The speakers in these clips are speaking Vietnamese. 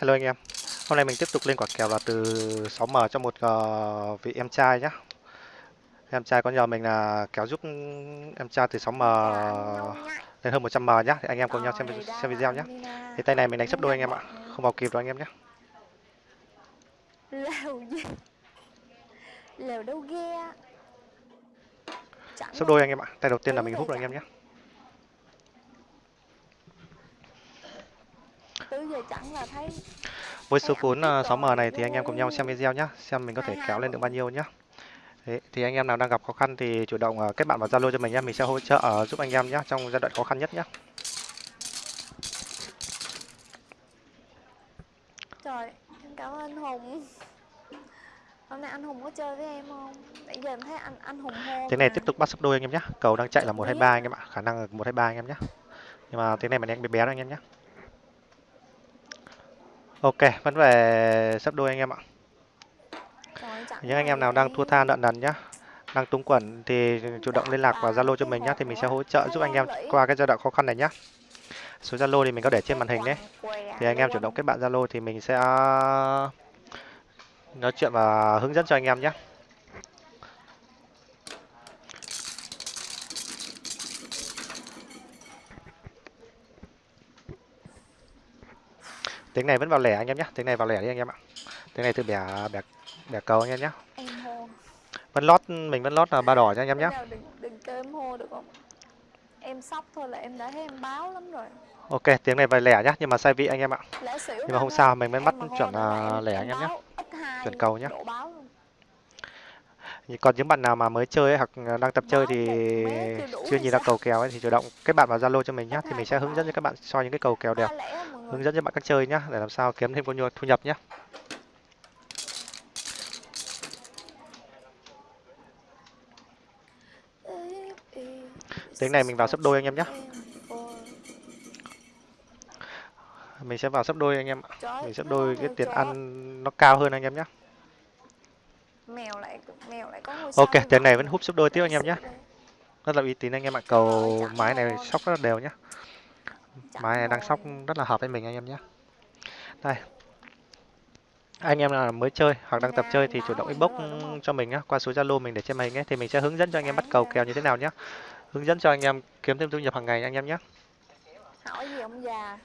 Hello anh em. Hôm nay mình tiếp tục lên quả kèo là từ 6M cho một uh, vị em trai nhá. Em trai có nhờ mình là kéo giúp em trai từ 6M lên hơn 100M nhá. Thì anh em cùng nhau xem xem video nhá. Thì tay này mình đánh sấp đôi anh em ạ. Không vào kịp đâu anh em nhé. Lèo gì? Lèo đâu ghe. Sấp đôi anh em ạ. Tay đầu tiên là mình hút rồi anh em nhé. Giờ chẳng là thấy với số vốn 6M này thì anh em cùng nhau xem video nhé, xem mình có thể kéo lên được bao nhiêu nhé. Đấy, thì anh em nào đang gặp khó khăn thì chủ động ờ, kết bạn vào Zalo cho mình nhé, mình sẽ hỗ trợ ờ, giúp anh em nhé trong giai đoạn khó khăn nhất nhé. Trời, em cảm ơn anh Hùng. Hôm nay anh Hùng có chơi với em không? Nãy giờ em thấy anh anh Hùng hô. Thế này tiếp tục bắt sắp đôi anh em nhé. Cầu đang chạy là 123 anh em ạ, khả năng là 123 anh em nhé. Nhưng mà thế này mình đánh bé bé đó anh em nhé. Ok, vẫn về sắp đôi anh em ạ. Những anh em nào đang thua tha nợ nần nhá, đang túng quẩn thì chủ động liên lạc vào Zalo cho mình nhá thì mình sẽ hỗ trợ giúp anh em qua cái giai đoạn khó khăn này nhá. Số Zalo thì mình có để trên màn hình đấy. Thì anh em chủ động kết bạn Zalo thì mình sẽ nói chuyện và hướng dẫn cho anh em nhé. Tiếng này vẫn vào lẻ anh em nhé tiếng này vào lẻ đi anh em ạ. Tiếng này từ bẻ bẻ bẻ cầu anh em nhé vẫn lót mình vẫn lót là ba đỏ cho anh em nhé đừng, đừng kêu em hô được không? Em sóc thôi là em đã thấy em báo lắm rồi. Ok tiếng này vào lẻ nhá nhưng mà sai vị anh em ạ. Nhưng mà không sao mình vẫn bắt chuẩn là lẻ anh em nhé chuẩn cầu nhé còn những bạn nào mà mới chơi ấy, hoặc đang tập chơi thì chưa nhìn ra cầu kèo ấy thì chủ động kết bạn vào zalo cho mình nhé thì mình sẽ hướng dẫn cho các bạn soi những cái cầu kèo đẹp hướng dẫn cho bạn cách chơi nhé để làm sao kiếm thêm có thu nhập nhé tiếng này mình vào sấp đôi anh em nhé mình sẽ vào sấp đôi anh em ạ. Mình sấp đôi cái tiền ăn nó cao hơn anh em nhé mèo lại mèo lại có ngôi ok tiền này vẫn hút sấp đôi tiếp anh em nhé rất là uy tín anh em ạ. Cầu mái này sóc rất là đều nhé mái này đang sóc rất là hợp với mình anh em nhé. Đây. Anh em nào mới chơi hoặc đang tập chơi thì chủ động inbox cho mình nhé qua số zalo mình để trên màn hình ấy thì mình sẽ hướng dẫn cho anh em bắt cầu kèo như thế nào nhé. Hướng dẫn cho anh em kiếm thêm thu nhập hàng ngày anh em nhé. Hỏi gì ông già?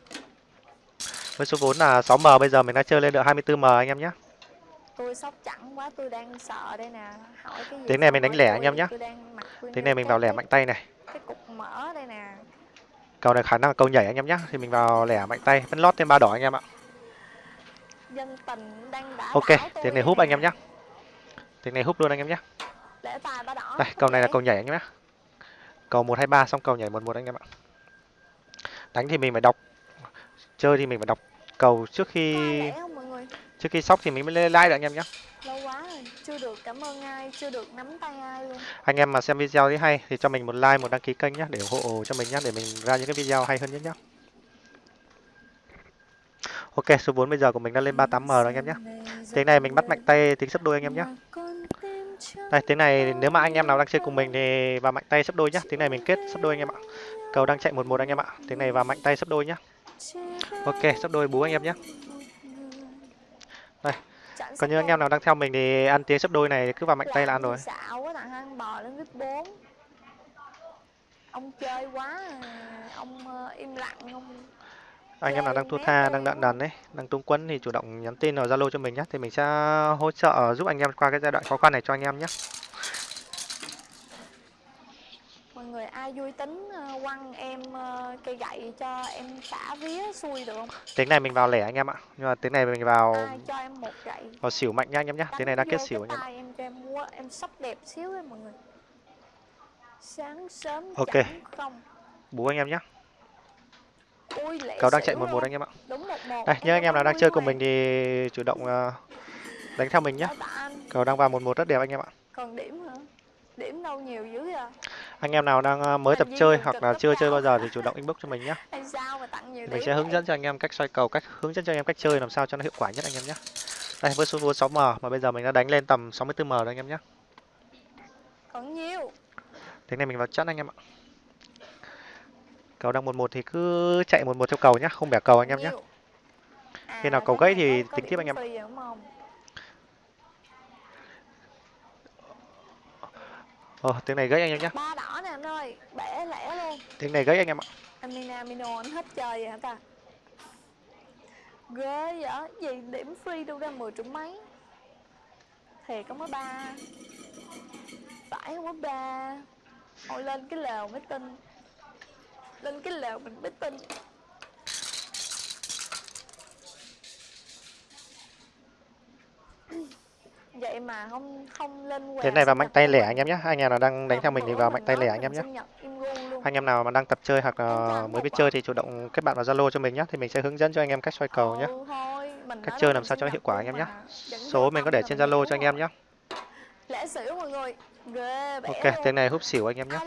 Với số vốn là 6m bây giờ mình đã chơi lên được 24m anh em nhé. Tôi sốc chẳng quá tôi đang sợ đây nè. Hỏi cái gì tiếng này mình đánh lẻ anh em nhé. tiếng này mình vào lẻ mạnh tay này. cái cục mỡ đây nè cầu này khả năng là cầu nhảy anh em nhé thì mình vào lẻ mạnh tay. Vẫn lót thêm ba đỏ anh em ạ. Dân tình đang đã ok tiếng này húp anh em nhé tiếng này húp luôn anh em nhé đây cầu này là cầu nhảy anh em nhé cầu một hai ba xong cầu nhảy một một anh em ạ. Đánh thì mình phải đọc. Chơi thì mình phải đọc. Cầu trước khi trước khi sóc thì mình mới lên like được anh em nhé chưa được, cảm ơn ai, chưa được nắm tay ai luôn. Anh em mà xem video thấy hay thì cho mình một like, một đăng ký kênh nhé để ủng hộ cho mình nhé để mình ra những cái video hay hơn nhất nhé ok, số 4 bây giờ của mình đã lên 38m rồi anh em nhé tiếng này mình bắt mạnh tay tính sấp đôi anh em nhé đây, tiếng này nếu mà anh em nào đang chơi cùng mình thì vào mạnh tay sấp đôi nhé tiếng này mình kết sấp đôi anh em ạ. Cầu đang chạy một một anh em ạ. Tiếng này vào mạnh tay sấp đôi nhé ok, sấp đôi bú anh em nhé đây còn như anh em nào đang theo mình thì ăn tiếng sấp đôi này cứ vào mạnh tay là ăn rồi. ông chơi quá ông ờ, im lặng ông anh em nào đang thua tha đang nợ nần đấy đang tung quấn thì chủ động nhắn tin vào zalo cho mình nhé thì mình sẽ hỗ trợ giúp anh em qua cái giai đoạn khó khăn này cho anh em nhé mọi người ai vui tính ờ, quăng em ờ, cây gậy cho em xả vía xui được không? Tiếng này mình vào lẻ anh em ạ. Nhưng mà tiếng này mình vào ai cho em một gậy? vào xỉu mạnh nha anh em nhé tiếng này đã kết xỉu anh em ạ. em cho em mua em sắp đẹp xíu ấy mọi người. Sáng sớm ok. không. Bú anh em nhé cầu đang chạy một một anh em ạ. Đây nhớ anh em nào đang chơi cùng mình thì chủ động ờ, đánh theo mình nhé cầu đang vào một một rất đẹp anh em ạ. Còn điểm điểm đâu nhiều dữ à anh em nào đang ờ, mới tập chơi hoặc là chưa chơi bao giờ thì chủ động inbox cho mình nhé mình sẽ hướng dẫn cho anh em cách xoay cầu cách hướng dẫn cho anh em cách chơi làm sao cho nó hiệu quả nhất anh em nhé đây với số vốn 6m mà bây giờ mình đã đánh lên tầm 64m rồi anh em nhé còn nhiều. Thế này mình vào chắn anh em ạ. Cầu đang một một thì cứ chạy một một theo cầu nhá không bẻ cầu anh em nhé Khi nào cầu gãy thì tính tiếp anh em. free rồi đúng không Ờ, tiếng này gãy anh em nhé. ba đỏ nè anh ơi bẻ lẻ luôn. Tiếng này gãy anh em ạ. Amina Mino anh hết chơi vậy hả ta? Ghê vậy gì điểm free đâu ra 10 triệu mấy. Thiệt không có ba. Phải không có ba. Thôi lên cái lều mới tin. Lên cái lều mình mới tin vậy mà không không lên quà Thế này vào mạnh tay lẻ anh em nhé. Anh em nào đang đánh theo mình thì vào mạnh tay lẻ anh em nhé. Anh em nào mà đang tập chơi hoặc mới biết chơi thì chủ động kết bạn vào Zalo cho mình nhé thì mình sẽ hướng dẫn cho anh em cách xoay cầu nhé. ừ, Cách chơi làm sao cho hiệu quả anh em nhé. mà. Số mình có để trên Zalo cho anh em nhé. lẻ xỉu mọi người ghê Ok, tiếng này húp xỉu anh em nhé.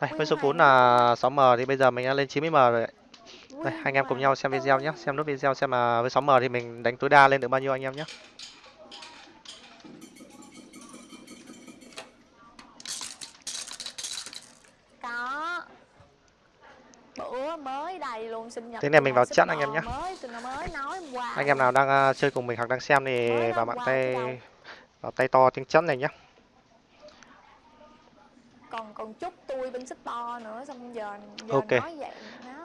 Đây, với số vốn là 6M thì bây giờ mình đã lên 90M rồi. đấy. Đây, anh em cùng nhau xem video nhé. Xem nốt video xem là với 6M thì mình đánh tối đa lên được bao nhiêu anh em nhé. có bữa mới đầy luôn sinh nhật Thế này mình vào chat anh em nhé. Anh em nào đang à, chơi cùng mình hoặc đang xem thì Mới vào đâu. tay vào tay to tiếng chắn này nhé. còn còn chúc tôi bên xích to nữa xong giờ giờ Ok. nói vậy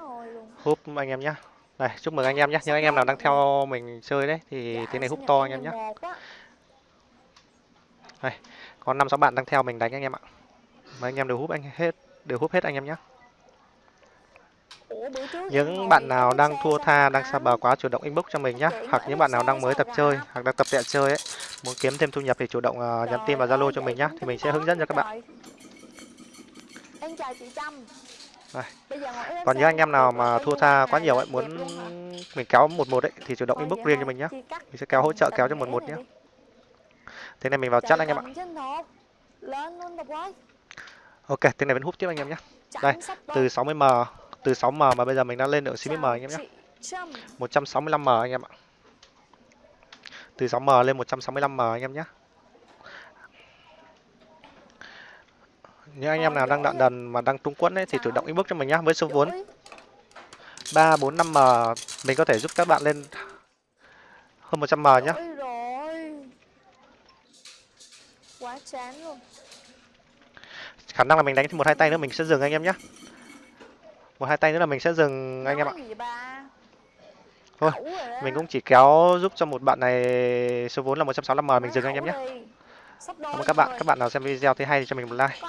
ơi luôn Húp anh em nhé. Đây, chúc mừng anh em nhé. Những anh em nào đang theo mình chơi đấy thì dạ, tiếng này húp to anh em nhé. 11 á. Đây, có 5 6 bạn đang theo mình đánh anh em ạ. Mà anh em đều húp anh hết, đều húp hết anh em nhé. Ủa, bữa trước em những bạn nào đang thua tha, đang xa bờ quá chủ động inbox cho mình nhé. Hoặc những bạn nào đang mới tập chơi hoặc đang tập tẹo chơi ấy, muốn kiếm thêm thu nhập thì chủ động à, nhắn tin vào Zalo cho mình nhé. Thì mình sẽ hướng dẫn cho các bạn. Em chào chị Trâm Đây. Còn những anh em nào mà thua tha quá nhiều ấy, muốn mình kéo một một ấy thì chủ động inbox riêng cho mình nhé. Mình sẽ kéo hỗ trợ kéo cho tình một nghĩa một này nhé. Thế này mình vào chat anh em ạ. Ok, thế này vẫn hút tiếp anh em nhé. Đây, từ 60m, từ 6m mà bây giờ mình đã lên được 90m Chào anh em nhé. chị Trâm 165m anh em ạ. Từ 6m lên 165m anh em nhé. Những anh em nào đang đạn đần mà đang tung quẫn ấy thì chủ động inbox cho mình nhá. Với số vốn Giỏi. 3, 4, 5m mình có thể giúp các bạn lên hơn 100m nhá. Giỏi rồi Quá chán luôn Khả năng là mình đánh thêm một hai tay nữa mình sẽ dừng anh em nhé. Một hai tay nữa là mình sẽ dừng anh em ạ. Thôi. Mình cũng chỉ kéo giúp cho một bạn này số vốn là 165m mình Nói dừng anh em nhé. Cảm ơn các bạn. Các bạn nào xem video thấy hay thì cho mình một like.